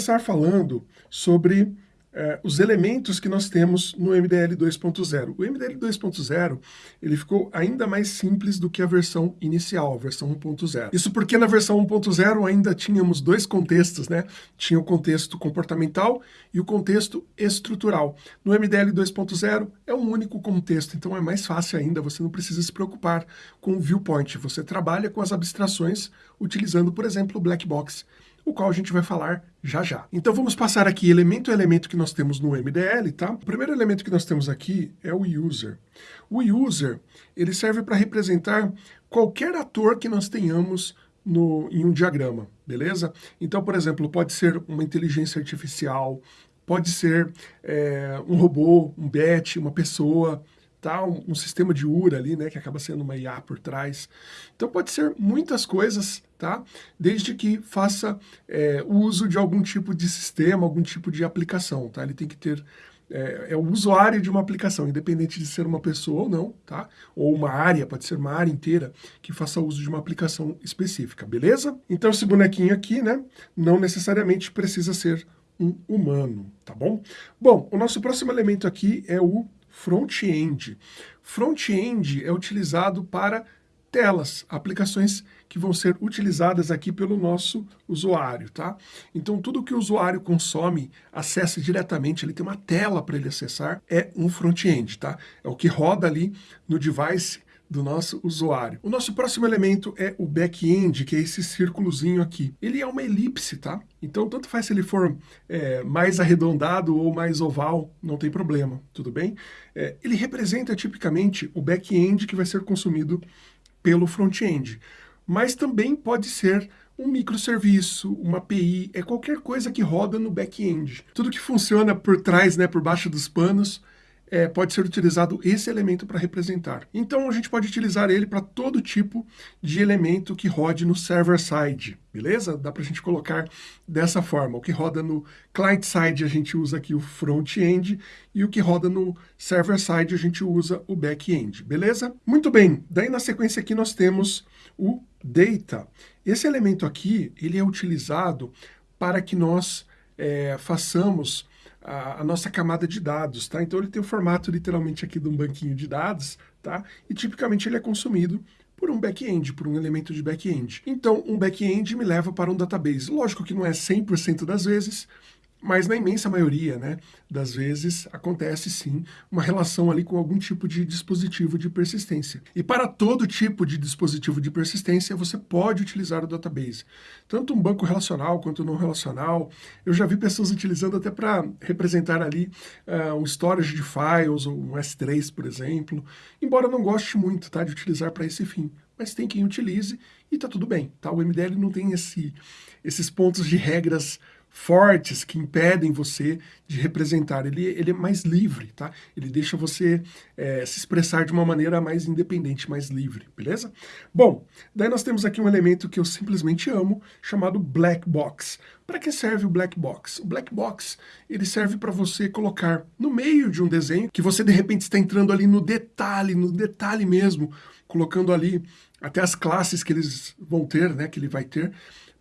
começar falando sobre é, os elementos que nós temos no MDL 2.0. O MDL 2.0 ele ficou ainda mais simples do que a versão inicial, a versão 1.0. Isso porque na versão 1.0 ainda tínhamos dois contextos, né? Tinha o contexto comportamental e o contexto estrutural. No MDL 2.0 é um único contexto, então é mais fácil ainda, você não precisa se preocupar com o viewpoint, você trabalha com as abstrações utilizando, por exemplo, o black box o qual a gente vai falar já já. Então vamos passar aqui elemento a elemento que nós temos no MDL, tá? O primeiro elemento que nós temos aqui é o user. O user, ele serve para representar qualquer ator que nós tenhamos no, em um diagrama, beleza? Então, por exemplo, pode ser uma inteligência artificial, pode ser é, um robô, um bet, uma pessoa, tá? Um, um, sistema de URA ali, né, que acaba sendo uma IA por trás. Então pode ser muitas coisas, tá? Desde que faça é, uso de algum tipo de sistema, algum tipo de aplicação, tá? Ele tem que ter é, é, o usuário de uma aplicação, independente de ser uma pessoa ou não, tá? Ou uma área, pode ser uma área inteira que faça uso de uma aplicação específica, beleza? Então esse bonequinho aqui, né, não necessariamente precisa ser um humano, tá bom? Bom, o nosso próximo elemento aqui é o front-end. Front-end é utilizado para telas, aplicações que vão ser utilizadas aqui pelo nosso usuário, tá? Então tudo que o usuário consome, acessa diretamente, ele tem uma tela para ele acessar, é um front-end, tá? É o que roda ali no device do nosso usuário. O nosso próximo elemento é o back-end, que é esse círculozinho aqui. Ele é uma elipse, tá? Então, tanto faz se ele for é, mais arredondado ou mais oval, não tem problema, tudo bem? É, ele representa tipicamente o back-end que vai ser consumido pelo front-end, mas também pode ser um microserviço, uma API, é qualquer coisa que roda no back-end. Tudo que funciona por trás, né, por baixo dos panos, é, pode ser utilizado esse elemento para representar. Então a gente pode utilizar ele para todo tipo de elemento que rode no server-side, beleza? Dá para a gente colocar dessa forma. O que roda no client-side a gente usa aqui o front-end e o que roda no server-side a gente usa o back-end, beleza? Muito bem, daí na sequência aqui nós temos o data. Esse elemento aqui, ele é utilizado para que nós é, façamos a, a, nossa camada de dados, tá? Então ele tem o formato literalmente aqui de um banquinho de dados, tá? E tipicamente ele é consumido por um back-end, por um elemento de back-end. Então um back-end me leva para um database. Lógico que não é 100% das vezes, mas na imensa maioria né, das vezes acontece sim uma relação ali com algum tipo de dispositivo de persistência. E para todo tipo de dispositivo de persistência você pode utilizar o database. Tanto um banco relacional quanto não relacional. Eu já vi pessoas utilizando até para representar ali uh, um storage de files, ou um S3 por exemplo. Embora eu não goste muito tá, de utilizar para esse fim mas tem quem utilize e está tudo bem. Tá? O MDL não tem esse, esses pontos de regras fortes que impedem você de representar. Ele, ele é mais livre, tá? Ele deixa você é, se expressar de uma maneira mais independente, mais livre, beleza? Bom, daí nós temos aqui um elemento que eu simplesmente amo, chamado black box. Para que serve o black box? O black box ele serve para você colocar no meio de um desenho que você de repente está entrando ali no detalhe, no detalhe mesmo, colocando ali até as classes que eles vão ter, né, que ele vai ter,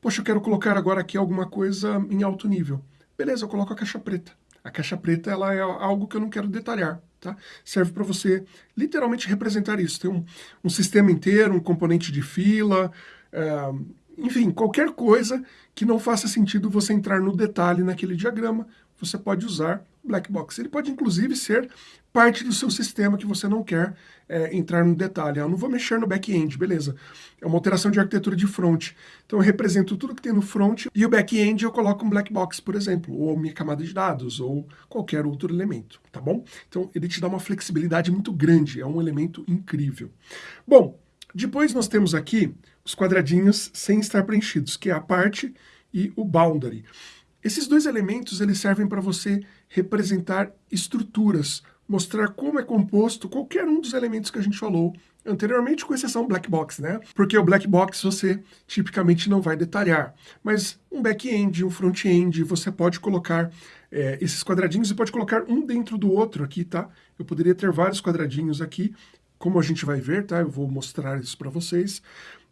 Poxa, eu quero colocar agora aqui alguma coisa em alto nível. Beleza, eu coloco a caixa preta. A caixa preta ela é algo que eu não quero detalhar. Tá? Serve para você literalmente representar isso. Tem um, um, sistema inteiro, um componente de fila, é, enfim, qualquer coisa que não faça sentido você entrar no detalhe naquele diagrama, você pode usar black box. Ele pode inclusive ser parte do seu sistema que você não quer é, entrar no detalhe. Ah, eu não vou mexer no back-end, beleza. É uma alteração de arquitetura de front. Então eu represento tudo que tem no front e o back-end eu coloco um black box, por exemplo, ou minha camada de dados, ou qualquer outro elemento, tá bom? Então ele te dá uma flexibilidade muito grande, é um elemento incrível. Bom, depois nós temos aqui os quadradinhos sem estar preenchidos, que é a parte e o boundary. Esses dois elementos eles servem para você representar estruturas, mostrar como é composto qualquer um dos elementos que a gente falou anteriormente, com exceção black box, né? Porque o black box você tipicamente não vai detalhar, mas um back-end, um front-end, você pode colocar é, esses quadradinhos e pode colocar um dentro do outro aqui, tá? Eu poderia ter vários quadradinhos aqui, como a gente vai ver, tá? Eu vou mostrar isso para vocês,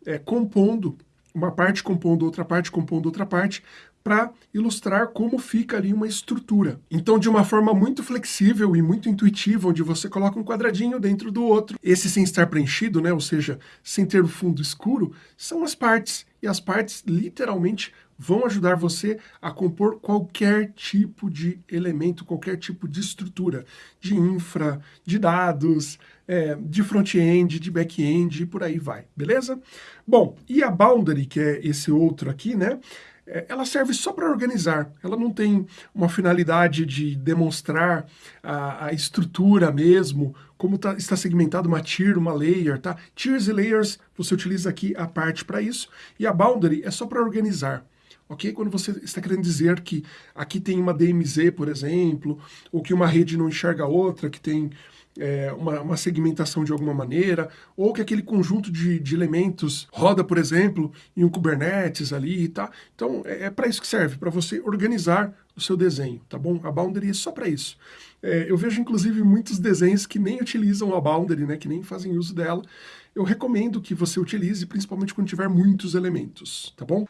é, compondo uma parte compondo outra parte, compondo outra parte, para ilustrar como fica ali uma estrutura. Então, de uma forma muito flexível e muito intuitiva, onde você coloca um quadradinho dentro do outro, esse sem estar preenchido, né, ou seja, sem ter o fundo escuro, são as partes. E as partes, literalmente, vão ajudar você a compor qualquer tipo de elemento, qualquer tipo de estrutura, de infra, de dados, é, de front-end, de back-end e por aí vai, beleza? Bom, e a boundary, que é esse outro aqui, né? É, ela serve só para organizar, ela não tem uma finalidade de demonstrar a, a estrutura mesmo, como tá, está segmentado uma tier, uma layer, tá? Tiers e layers, você utiliza aqui a parte para isso, e a boundary é só para organizar ok? Quando você está querendo dizer que aqui tem uma DMZ, por exemplo, ou que uma rede não enxerga outra, que tem é, uma, uma, segmentação de alguma maneira, ou que aquele conjunto de, de, elementos roda, por exemplo, em um Kubernetes ali, tá? Então, é, é para isso que serve, para você organizar o seu desenho, tá bom? A boundary é só para isso. É, eu vejo, inclusive, muitos desenhos que nem utilizam a boundary, né, que nem fazem uso dela. Eu recomendo que você utilize, principalmente quando tiver muitos elementos, tá bom?